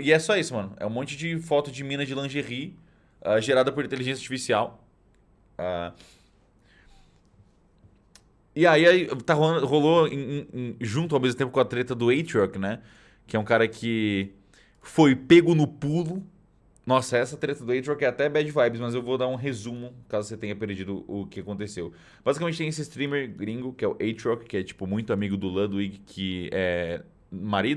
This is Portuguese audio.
E é só isso, mano. É um monte de foto de mina de lingerie uh, gerada por inteligência artificial. Uh, e aí, aí tá rolando, rolou em, em, junto ao mesmo tempo com a treta do Atriok, né? Que é um cara que foi pego no pulo. Nossa, essa treta do Atriok é até bad vibes, mas eu vou dar um resumo, caso você tenha perdido o que aconteceu. Basicamente tem esse streamer gringo, que é o Atriok, que é tipo muito amigo do Ludwig, que é marido